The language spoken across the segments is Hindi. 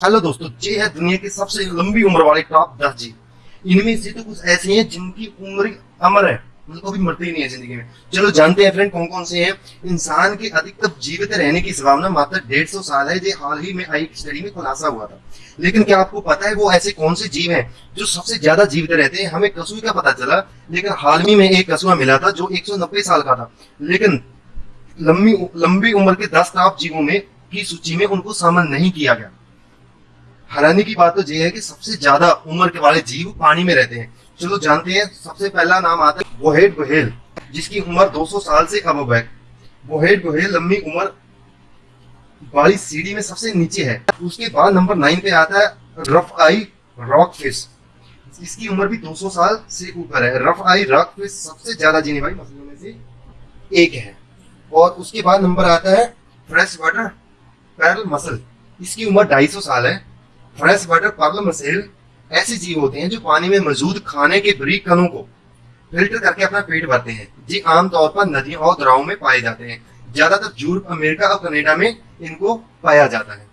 हेलो दोस्तों ये है दुनिया की सबसे लंबी उम्र वाले टॉप दस जीव इनमें से तो कुछ ऐसे हैं जिनकी उम्र अमर है। मतलब कभी मरते ही नहीं है ज़िंदगी में। चलो जानते हैं फ्रेंड कौन कौन से हैं? इंसान के अधिकतम जीवित रहने की संभावना मात्र डेढ़ सौ साल है, जो हाल ही में आई स्टडी में खुलासा हुआ था। लेकिन क्या आपको पता है वो ऐसे कौन से जीव हैं जो सबसे ज़्यादा जीवित रहते हैं? हमें कछुए का पता चला, लेकिन हाल ही में एक कछुआ मिला था जो एक सौ नब्बे साल का था। लेकिन लंबी लंबी उम्र के दस टॉप जीवों में की सूची में उनको शामिल नहीं किया गया। हैरानी की बात तो ये है कि सबसे ज़्यादा उम्र के वाले जीव पानी में रहते हैं। चलो जानते हैं, सबसे पहला नाम आता है बोहेड गोहेल जिसकी उम्र 200 साल से अब है। बोहेड गोहेल लंबी उम्र वाली सीढ़ी में सबसे नीचे है। उसके बाद नंबर नाइन पे आता है रफ आई रॉक फ़िश, इसकी उम्र भी 200 साल से ऊपर है। रफ आई रॉक फ़िश सबसे ज़्यादा जीने वाली मछलियों में से एक है। और उसके बाद नंबर आता है फ्रेश वाटर पैरल मसल, इसकी उम्र 250 साल है। फ्रेश वाटर पर्ल मसेल ऐसे जीव होते हैं जो पानी में मौजूद खाने के बरीक कणों को फ़िल्टर करके अपना पेट भरते हैं, जी आमतौर पर नदियों और दराव में पाए जाते हैं। ज़्यादातर यूरोप अमेरिका और कनेडा में इनको पाया जाता है।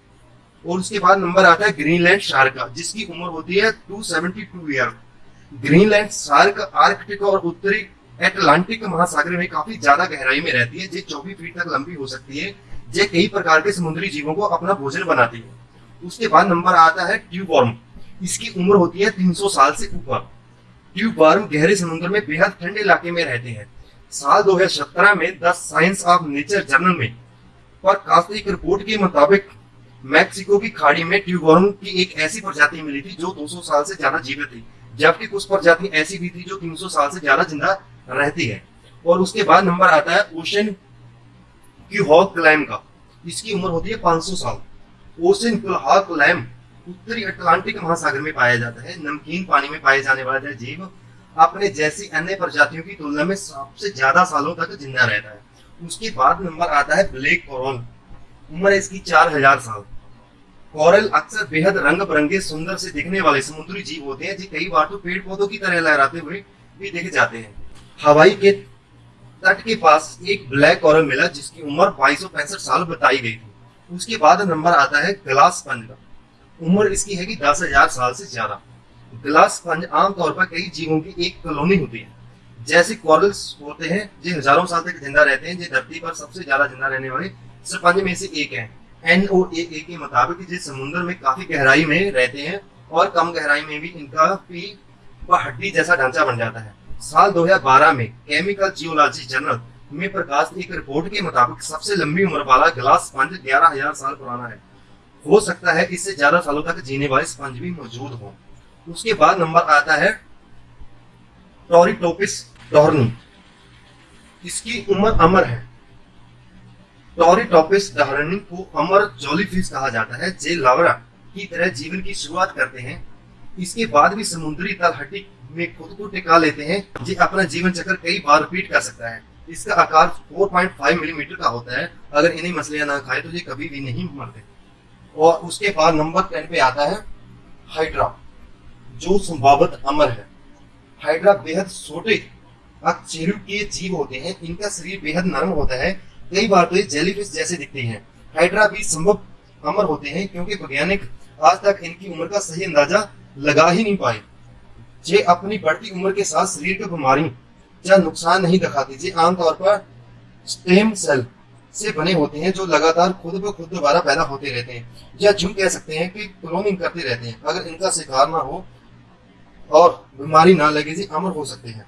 और उसके बाद नंबर आता है ग्रीनलैंड शार्क, जिसकी उम्र होती है 272 ईयर ग्रीनलैंड शार्क आर्कटिक और उत्तरी एटलांटिक महासागर में काफ़ी ज़्यादा गहराई में रहती है, जो चौबीस फीट तक लंबी हो सकती है, जो कई प्रकार के समुद्री जीवों को अपना भोजन बनाती है। उसके बाद नंबर आता है ट्यूबवर्म इसकी उम्र होती है 300 साल से ऊपर। ट्यूबवर्म गहरे समुद्र में बेहद ठंडे इलाके में रहते हैं। साल 2017 में the Science of Nature journal में पर एक रिपोर्ट के मुताबिक मैक्सिको की खाड़ी में ट्यूबवर्म की एक ऐसी प्रजाति मिली थी जो 200 साल से ज़्यादा जीवित थी, जबकि कुछ प्रजाति ऐसी भी थी जो 300 साल से ज़्यादा ज़िंदा रहती है। और उसके बाद नंबर आता है ओशन की हॉक क्लाइम का। इसकी उम्र होती है 500 साल। ओशन कुलहाक लैम उत्तरी अटलांटिक महासागर में पाया जाता है, नमकीन पानी में पाए जाने वाला जीव अपने जैसी अन्य प्रजातियों की तुलना में सबसे ज़्यादा सालों तक ज़िंदा रहता है। उसके बाद नंबर आता है ब्लैक कोरल। उम्र इसकी चार हज़ार साल। कोरल अक्सर बेहद रंग बिरंगे सुंदर से दिखने वाले समुद्री जीव होते हैं, जो कई बार तो पेड़ पौधों की तरह लहराते हुए भी देखे जाते हैं। हवाई के तट के पास एक ब्लैक कोरल मिला, जिसकी उम्र बाईस साल बताई गई थी। उसके बाद नंबर आता है ग्लास स्पंज का। उम्र इसकी है कि दस हज़ार साल से ज़्यादा। ग्लास स्पंज आमतौर पर कई जीवों की एक कॉलोनी होती है। जैसे कॉरल्स होते हैं, जो हज़ारों साल तक ज़िंदा रहते हैं, जो धरती पर सबसे ज़्यादा ज़िंदा रहने वाले स्पंज में से एक है। एन ओ ए के मुताबिक जिस समुद्र में काफ़ी गहराई में रहते हैं और कम गहराई में भी इनका भी हड्डी जैसा ढांचा बन जाता है। साल 2012 में केमिकल जियोलॉजी जर्नल में प्रकाश एक रिपोर्ट के मुताबिक सबसे लंबी उम्र वाला ग्लास स्पंज ग्यारह हज़ार साल पुराना है। हो सकता है इससे ज़्यादा सालों तक जीने वाले स्पंज भी मौजूद हो। उसके बाद नंबर आता है टोरिटोपिस डॉर्नी इसकी उम्र अमर है। टोरिटोपिस डॉर्नी को अमर जोलीफिश कहा जाता है, जे लावरा की तरह जीवन की शुरुआत करते हैं। इसके बाद भी समुद्री तलहटी में खुद को टिका लेते हैं, जो अपना जीवन चक्र कई बार रिपीट कर सकता है। इसका आकार 4.5 मिलीमीटर का होता है। अगर इन्हें मछलियाँ ना खाए तो ये कभी भी नहीं मरते। और उसके बाद नंबर टेन पे आता है हाइड्रा, जो संभावत अमर है। हाइड्रा बेहद छोटे के जीव होते हैं। इनका शरीर बेहद नरम होता है। कई बार तो ये जेलीफिश जैसे दिखते हैं। हाइड्रा भी संभव अमर होते हैं, क्योंकि वैज्ञानिक आज तक इनकी उम्र का सही अंदाज़ा लगा ही नहीं पाए। ये अपनी बढ़ती उम्र के साथ शरीर की बीमारी या नुकसान नहीं दिखाती जी आमतौर पर स्टेम सेल से बने होते हैं, जो लगातार खुद ब खुद दोबारा पैदा होते रहते हैं, या जूम कह सकते हैं कि क्लोनिंग करते रहते हैं। अगर इनका शिकार ना हो और बीमारी ना लगे जी, अमर हो सकते हैं।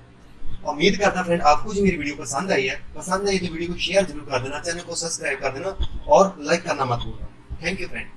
उम्मीद करता फ्रेंड, आपको जो मेरी वीडियो पसंद आई है, पसंद आई तो वीडियो को शेयर ज़रूर कर देना, चैनल को सब्सक्राइब कर देना और लाइक करना मत भूलना। Thank you friend